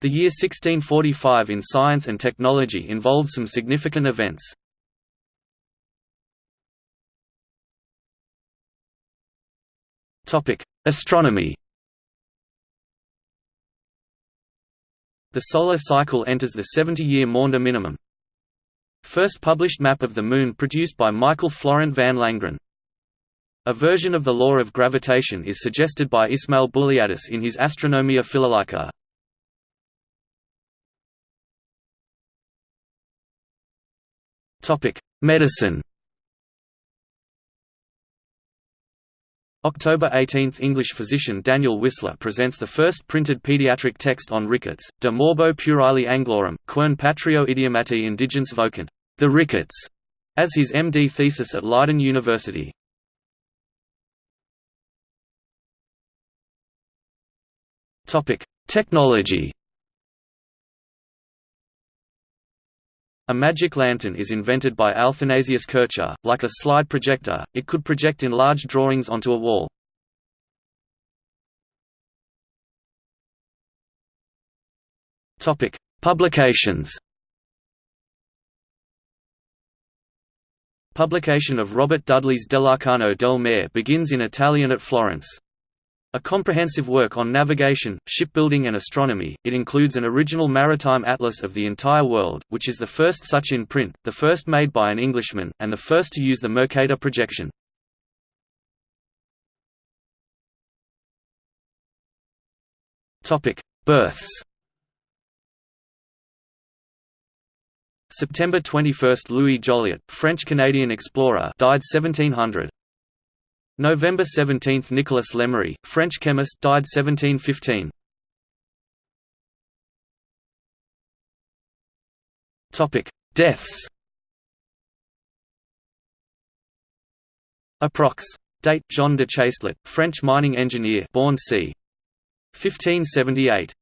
The year 1645 in science and technology involved some significant events. Astronomy The solar cycle enters the 70-year Maunder minimum. First published map of the Moon produced by Michael Florent van Langren. A version of the law of gravitation is suggested by Ismaël Bullialdus in his Astronomia Philolaica. Medicine October 18 – English physician Daniel Whistler presents the first printed pediatric text on rickets, De morbo puerile anglorum, quem patrio idiomati indigens vocant, the rickets, as his MD thesis at Leiden University. Technology A magic lantern is invented by Athanasius Kircher. Like a slide projector, it could project enlarged drawings onto a wall. Topic: Publications. Publication of Robert Dudley's Dell'Arcano del Mare begins in Italian at Florence. A comprehensive work on navigation, shipbuilding and astronomy, it includes an original maritime atlas of the entire world, which is the first such in print, the first made by an Englishman, and the first to use the Mercator projection. Births September 21 – Louis Jolliet, French-Canadian explorer died 1700. November 17 – Nicolas Lemery, French chemist died 1715. Deaths Approx. Date Jean de Chastelet, French mining engineer born c. 1578.